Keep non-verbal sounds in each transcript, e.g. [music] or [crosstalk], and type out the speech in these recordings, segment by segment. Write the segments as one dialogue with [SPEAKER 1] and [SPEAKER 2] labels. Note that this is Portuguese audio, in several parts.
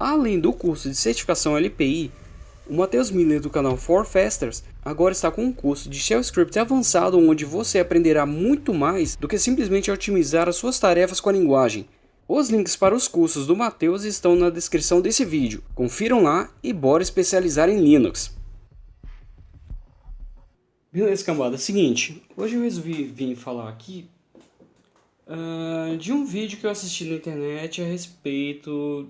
[SPEAKER 1] Além do curso de certificação LPI, o Matheus Miller do canal For Fasters agora está com um curso de Shell Script avançado onde você aprenderá muito mais do que simplesmente otimizar as suas tarefas com a linguagem. Os links para os cursos do Matheus estão na descrição desse vídeo. Confiram lá e bora especializar em Linux. Beleza, cambada. Seguinte, hoje eu resolvi vir falar aqui uh, de um vídeo que eu assisti na internet a respeito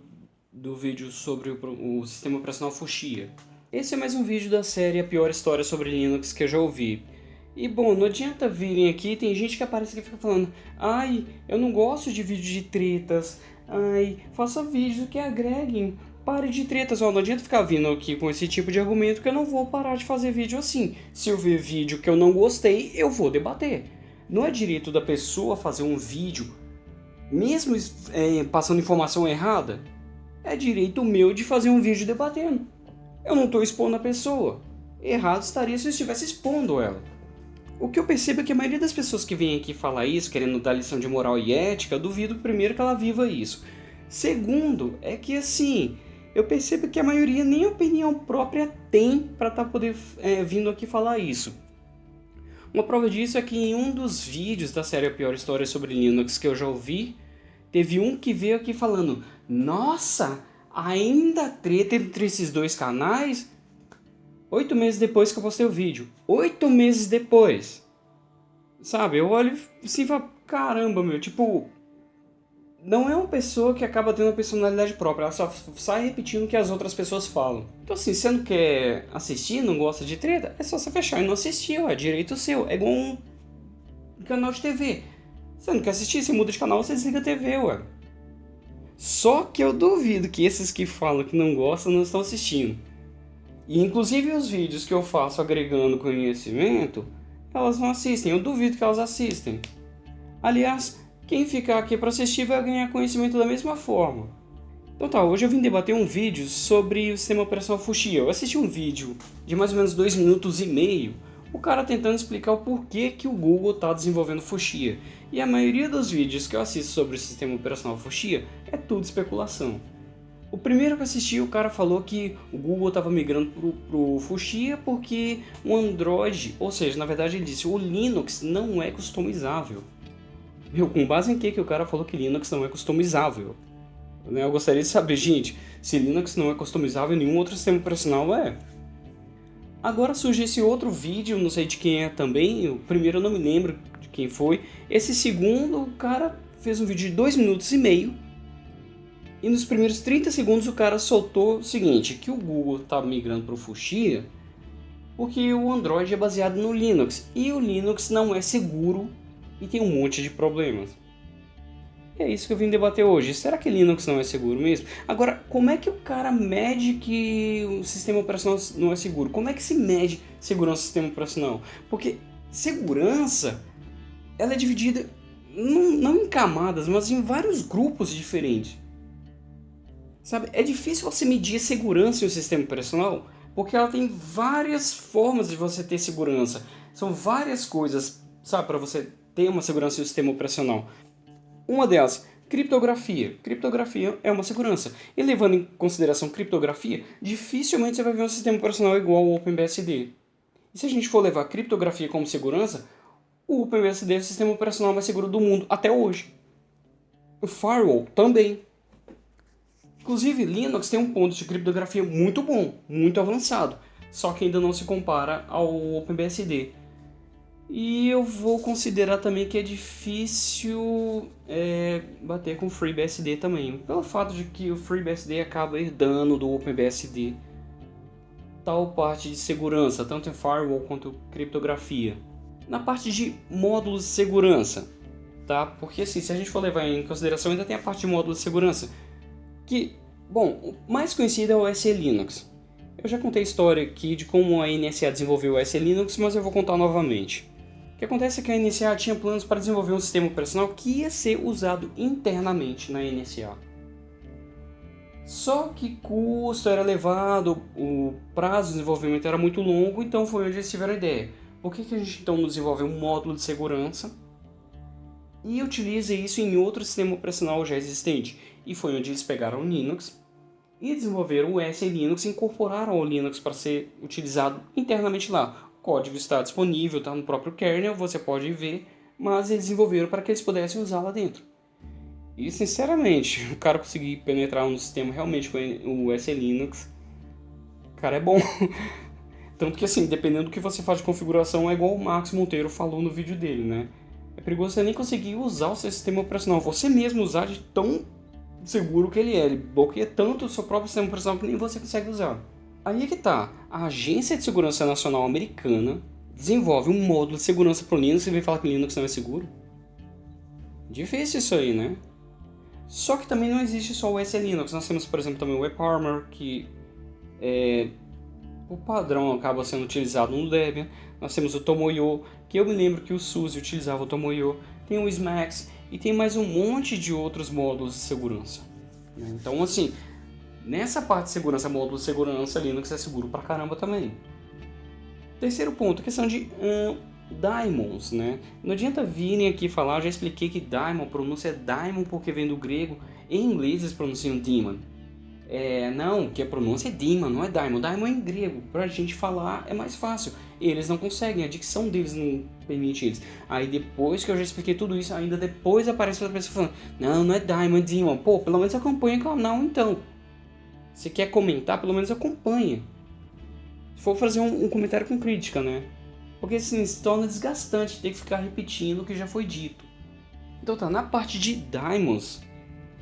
[SPEAKER 1] do vídeo sobre o, o sistema operacional Fuchsia. Esse é mais um vídeo da série A Pior História sobre Linux que eu já ouvi. E bom, não adianta virem aqui, tem gente que aparece aqui e fica falando Ai, eu não gosto de vídeo de tretas, ai, faça vídeos que agreguem, pare de tretas. Ó, não adianta ficar vindo aqui com esse tipo de argumento que eu não vou parar de fazer vídeo assim. Se eu ver vídeo que eu não gostei, eu vou debater. Não é direito da pessoa fazer um vídeo, mesmo é, passando informação errada, é direito meu de fazer um vídeo debatendo. Eu não estou expondo a pessoa. Errado estaria se eu estivesse expondo ela. O que eu percebo é que a maioria das pessoas que vem aqui falar isso, querendo dar lição de moral e ética, duvido primeiro que ela viva isso. Segundo, é que assim, eu percebo que a maioria nem opinião própria tem para estar tá poder é, vindo aqui falar isso. Uma prova disso é que em um dos vídeos da série A Pior História sobre Linux que eu já ouvi, teve um que veio aqui falando Nossa, ainda treta entre esses dois canais? Oito meses depois que eu postei o vídeo. Oito meses depois. Sabe, eu olho assim e falo, caramba, meu, tipo... Não é uma pessoa que acaba tendo uma personalidade própria, ela só sai repetindo o que as outras pessoas falam. Então assim, você não quer assistir, não gosta de treta, é só você fechar e não assistir, é direito seu. É igual um canal de TV. Você não quer assistir, você muda de canal, você desliga a TV, ué. Só que eu duvido que esses que falam que não gostam não estão assistindo. E inclusive os vídeos que eu faço agregando conhecimento, elas não assistem. Eu duvido que elas assistem. Aliás, quem ficar aqui para assistir vai ganhar conhecimento da mesma forma. Então tá, hoje eu vim debater um vídeo sobre o sistema operacional Fuchsia. Eu assisti um vídeo de mais ou menos dois minutos e meio o cara tentando explicar o porquê que o Google está desenvolvendo Fuchsia. E a maioria dos vídeos que eu assisto sobre o sistema operacional Fuchsia é tudo especulação. O primeiro que eu assisti, o cara falou que o Google estava migrando para o Fuchsia porque o Android, ou seja, na verdade ele disse, o Linux não é customizável. Meu, com base em que, que o cara falou que Linux não é customizável? Eu gostaria de saber, gente, se Linux não é customizável, nenhum outro sistema operacional é. Agora surge esse outro vídeo, não sei de quem é também, o primeiro eu não me lembro quem foi. Esse segundo, o cara fez um vídeo de 2 minutos e meio. E nos primeiros 30 segundos o cara soltou o seguinte, que o Google está migrando para o Fuchsia porque o Android é baseado no Linux. E o Linux não é seguro e tem um monte de problemas. E é isso que eu vim debater hoje. Será que Linux não é seguro mesmo? Agora, como é que o cara mede que o sistema operacional não é seguro? Como é que se mede segurança do sistema operacional? Porque segurança, ela é dividida não, não em camadas, mas em vários grupos diferentes. Sabe, é difícil você medir segurança em um sistema operacional, porque ela tem várias formas de você ter segurança. São várias coisas, sabe, para você ter uma segurança em um sistema operacional. Uma delas, criptografia. Criptografia é uma segurança. E levando em consideração criptografia, dificilmente você vai ver um sistema operacional igual ao OpenBSD. E se a gente for levar criptografia como segurança, o OpenBSD é o sistema operacional mais seguro do mundo até hoje. O firewall também. Inclusive, Linux tem um ponto de criptografia muito bom, muito avançado, só que ainda não se compara ao OpenBSD. E eu vou considerar também que é difícil é, bater com o FreeBSD também, pelo fato de que o FreeBSD acaba herdando do OpenBSD tal parte de segurança, tanto em firewall quanto criptografia. Na parte de módulos de segurança, tá? Porque assim, se a gente for levar em consideração, ainda tem a parte de módulos de segurança, que, bom, o mais conhecido é o SE Linux. Eu já contei a história aqui de como a NSA desenvolveu o SE Linux, mas eu vou contar novamente. O que acontece é que a NSA tinha planos para desenvolver um sistema operacional que ia ser usado internamente na NSA. Só que custo era elevado, o prazo de desenvolvimento era muito longo, então foi onde eles tiveram a ideia. Por que, que a gente então não desenvolve um módulo de segurança e utiliza isso em outro sistema operacional já existente? E foi onde eles pegaram o Linux e desenvolveram o SE Linux e incorporaram o Linux para ser utilizado internamente lá. O código está disponível, está no próprio kernel, você pode ver, mas eles desenvolveram para que eles pudessem usar lá dentro. E sinceramente, [laughs] o cara conseguir penetrar no sistema realmente com o SE Linux, cara, é bom. [laughs] Tanto que assim, dependendo do que você faz de configuração, é igual o Max Monteiro falou no vídeo dele, né? É perigoso você nem conseguir usar o seu sistema operacional, você mesmo usar de tão seguro que ele é. Ele bloqueia tanto o seu próprio sistema operacional que nem você consegue usar. Aí é que tá, a Agência de Segurança Nacional Americana desenvolve um módulo de segurança para o Linux e vem falar que Linux não é seguro? Difícil isso aí, né? Só que também não existe só o SE Linux, nós temos, por exemplo, também o WebArmor, que é, o padrão acaba sendo utilizado no Debian. Nós temos o Tomoyo, que eu me lembro que o SUSE utilizava o Tomoyo. Tem o Smax e tem mais um monte de outros módulos de segurança. Né? Então, assim, nessa parte de segurança, módulo de segurança, Linux é seguro pra caramba também. Terceiro ponto, questão de hum, daimons, né? Não adianta virem aqui falar, já expliquei que daimon, pronúncia é daimon porque vem do grego, em inglês eles pronunciam demon. É, não, que a pronúncia é demon, não é daimon. Daimon é em grego, pra gente falar é mais fácil. Eles não conseguem, a dicção deles não permite eles. Aí depois que eu já expliquei tudo isso, ainda depois aparece outra pessoa falando, não, não é daimon, é demon. Pô, pelo menos acompanha o canal então. Se quer comentar, pelo menos acompanha. Se for fazer um, um comentário com crítica, né? Porque assim, se torna desgastante ter que ficar repetindo o que já foi dito. Então tá, na parte de Daimons,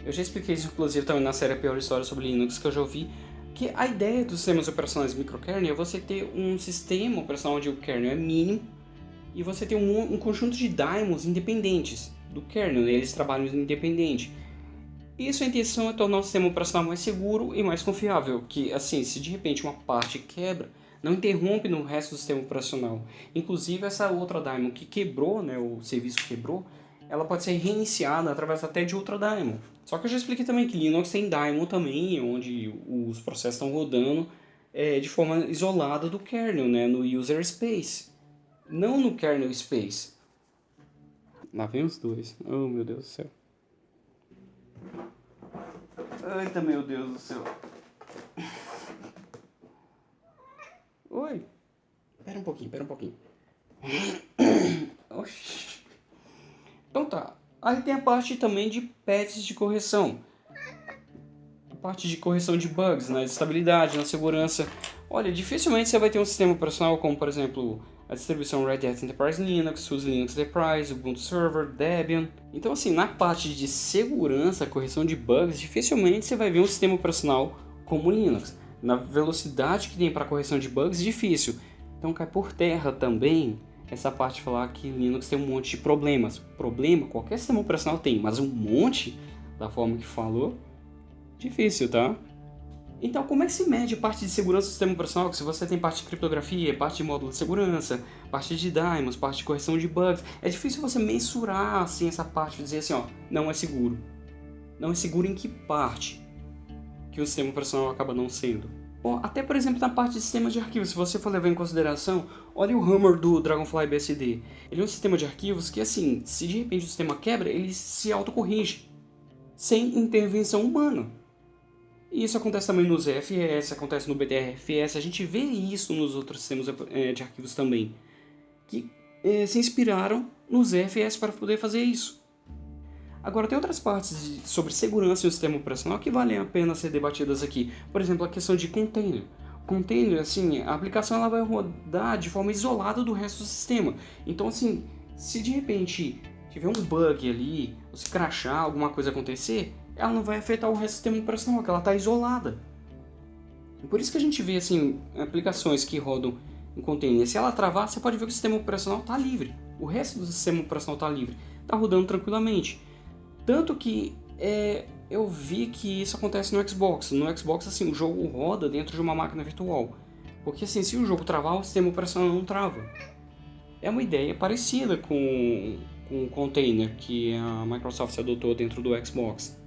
[SPEAKER 1] eu já expliquei isso inclusive também na série A Pior História sobre Linux que eu já ouvi, que a ideia dos sistemas operacionais microkernel é você ter um sistema operacional onde o kernel é mínimo e você ter um, um conjunto de daimons independentes do kernel, né? eles trabalham independente. Isso a intenção é tornar o sistema operacional mais seguro e mais confiável, que assim, se de repente uma parte quebra, não interrompe no resto do sistema operacional. Inclusive essa outra daemon que quebrou, né, o serviço quebrou, ela pode ser reiniciada através até de outra daemon. Só que eu já expliquei também que Linux tem daemon também, onde os processos estão rodando é, de forma isolada do kernel, né, no user space, não no kernel space. Lá vem os dois. Oh meu Deus do céu. Eita meu Deus do céu. Oi. Pera um pouquinho, pera um pouquinho. [coughs] Oxi. Então tá. Aí tem a parte também de patches de correção. A parte de correção de bugs, na né? estabilidade, na segurança. Olha, dificilmente você vai ter um sistema operacional como, por exemplo, a distribuição Red Hat Enterprise Linux, SUSE Linux Enterprise, Ubuntu Server, Debian. Então assim, na parte de segurança, correção de bugs, dificilmente você vai ver um sistema operacional como Linux na velocidade que tem para correção de bugs, difícil. Então cai por terra também essa parte de falar que Linux tem um monte de problemas. Problema qualquer sistema operacional tem, mas um monte, da forma que falou, difícil, tá? Então, como é que se mede parte de segurança do sistema operacional? Se você tem parte de criptografia, parte de módulo de segurança, parte de daemons, parte de correção de bugs, é difícil você mensurar assim essa parte, dizer assim, ó, não é seguro. Não é seguro em que parte? que o sistema operacional acaba não sendo. Até por exemplo na parte de sistemas de arquivos, se você for levar em consideração, olha o Hammer do Dragonfly BSD. Ele é um sistema de arquivos que assim, se de repente o sistema quebra, ele se autocorrige, sem intervenção humana. E isso acontece também no ZFS, acontece no BTRFS, a gente vê isso nos outros sistemas eh, de arquivos também, que é, se inspiraram no ZFS para poder fazer isso. Agora, tem outras partes de, sobre segurança e o sistema operacional que valem a pena ser debatidas aqui. Por exemplo, a questão de container. Container, assim, a aplicação ela vai rodar de forma isolada do resto do sistema. Então, assim, se de repente tiver um bug ali, ou se crashar, alguma coisa acontecer, ela não vai afetar o resto do sistema operacional, que ela está isolada. Por isso que a gente vê, assim, aplicações que rodam em container. Se ela travar, você pode ver que o sistema operacional está livre. O resto do sistema operacional está livre. Está rodando tranquilamente. Tanto que é, eu vi que isso acontece no Xbox. No Xbox, assim, o jogo roda dentro de uma máquina virtual. Porque assim, se o jogo travar, o sistema operacional não trava. É uma ideia parecida com, com o container que a Microsoft adotou dentro do Xbox.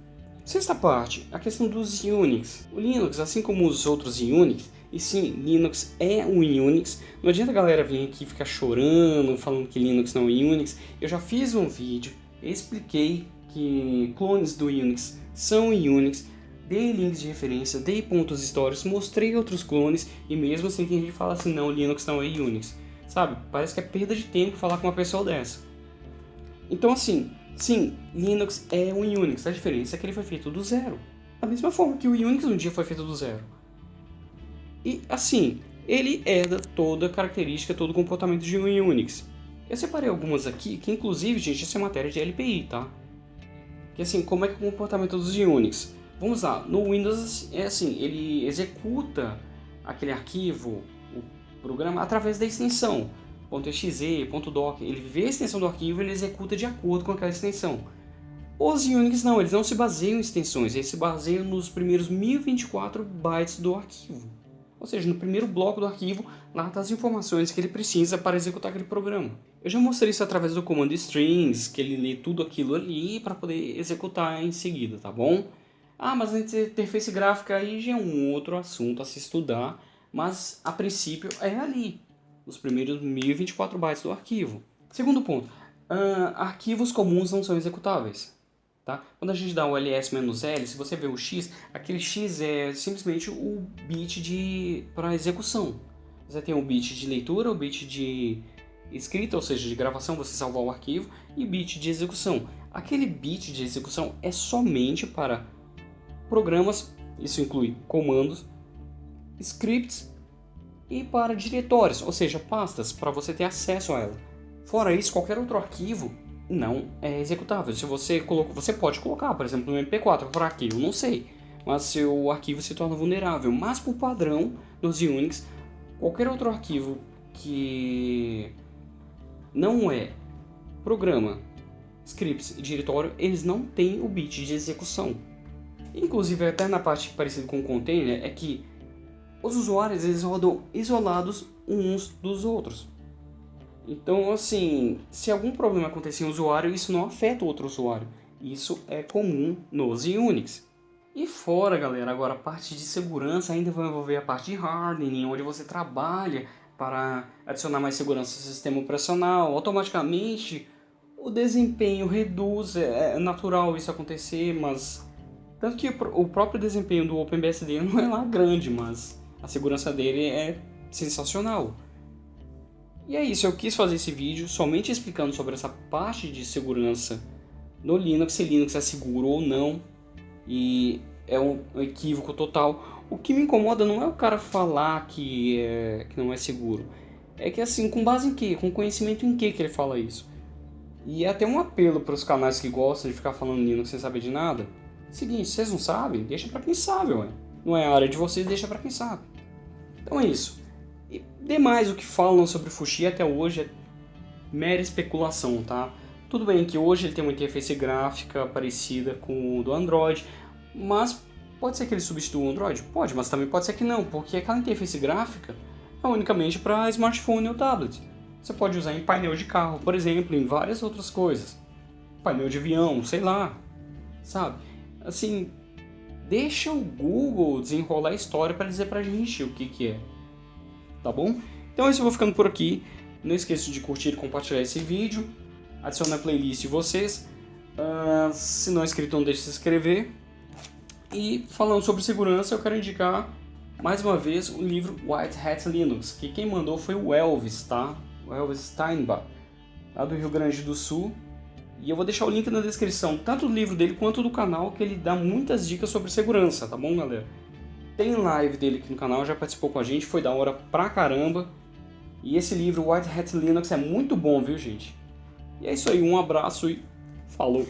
[SPEAKER 1] Sexta parte, a questão dos Unix. O Linux, assim como os outros Unix, e sim, Linux é um Unix. Não adianta a galera vir aqui ficar chorando, falando que Linux não é Unix. Eu já fiz um vídeo, expliquei que clones do Unix são Unix, dei links de referência, dei pontos históricos, mostrei outros clones e mesmo assim tem gente que fala assim, não, Linux não é Unix. Sabe? Parece que é perda de tempo falar com uma pessoa dessa. Então assim, sim, Linux é um Unix, a diferença é que ele foi feito do zero. Da mesma forma que o Unix um dia foi feito do zero. E assim, ele herda toda a característica, todo o comportamento de um Unix. Eu separei algumas aqui, que inclusive, gente, isso é matéria de LPI, tá? Que assim, como é que é o comportamento dos Unix? Vamos lá, no Windows é assim, ele executa aquele arquivo, o programa, através da extensão .exe, .doc, ele vê a extensão do arquivo e ele executa de acordo com aquela extensão. Os Unix não, eles não se baseiam em extensões, eles se baseiam nos primeiros 1024 bytes do arquivo. Ou seja, no primeiro bloco do arquivo, lá está as informações que ele precisa para executar aquele programa. Eu já mostrei isso através do comando strings, que ele lê tudo aquilo ali para poder executar em seguida, tá bom? Ah, mas a interface gráfica aí já é um outro assunto a se estudar, mas a princípio é ali, os primeiros 1024 bytes do arquivo. Segundo ponto, uh, arquivos comuns não são executáveis. Tá? Quando a gente dá o ls-l, se você vê o x, aquele x é simplesmente o bit para execução. Você tem o bit de leitura, o bit de escrita, ou seja, de gravação, você salvar o arquivo, e bit de execução. Aquele bit de execução é somente para programas, isso inclui comandos, scripts e para diretórios, ou seja, pastas, para você ter acesso a ela. Fora isso, qualquer outro arquivo não é executável. Se você coloca, você pode colocar, por exemplo, no MP4 para arquivo, não sei, mas seu arquivo se torna vulnerável. Mas por padrão nos Unix, qualquer outro arquivo que não é programa, scripts e diretório, eles não têm o bit de execução. Inclusive, até na parte parecida com o container, é que os usuários eles rodam isolados uns dos outros. Então, assim, se algum problema acontecer em usuário, isso não afeta o outro usuário. Isso é comum nos Unix. E fora, galera, agora a parte de segurança ainda vai envolver a parte de hardening, onde você trabalha para adicionar mais segurança ao sistema operacional. Automaticamente, o desempenho reduz, é, é natural isso acontecer, mas... Tanto que o próprio desempenho do OpenBSD [laughs] não é lá grande, mas a segurança dele é sensacional. E é isso, eu quis fazer esse vídeo somente explicando sobre essa parte de segurança no Linux, se Linux é seguro ou não, e é um equívoco total. O que me incomoda não é o cara falar que, é, que não é seguro, é que assim, com base em que? Com conhecimento em que que ele fala isso? E é até um apelo para os canais que gostam de ficar falando Linux sem saber de nada. Seguinte, vocês não sabem? Deixa para quem sabe, ué. Não é a área de vocês, deixa para quem sabe. Então é isso. Demais o que falam sobre o Fuxi até hoje é mera especulação, tá? Tudo bem que hoje ele tem uma interface gráfica parecida com o do Android, mas pode ser que ele substitua o Android? Pode, mas também pode ser que não, porque aquela interface gráfica é unicamente para smartphone ou tablet. Você pode usar em painel de carro, por exemplo, em várias outras coisas. Painel de avião, sei lá, sabe? Assim, deixa o Google desenrolar a história para dizer pra gente o que que é tá bom? Então é isso, eu vou ficando por aqui. Não esqueça de curtir e compartilhar esse vídeo. Adicione a playlist de vocês. Uh, se não é inscrito, não deixe de se inscrever. E falando sobre segurança, eu quero indicar mais uma vez o livro White Hat Linux, que quem mandou foi o Elvis, tá? O Elvis Steinbach, lá do Rio Grande do Sul. E eu vou deixar o link na descrição, tanto do livro dele quanto do canal, que ele dá muitas dicas sobre segurança, tá bom, galera? Tem live dele aqui no canal, já participou com a gente, foi da hora pra caramba. E esse livro, White Hat Linux, é muito bom, viu, gente? E é isso aí, um abraço e falou!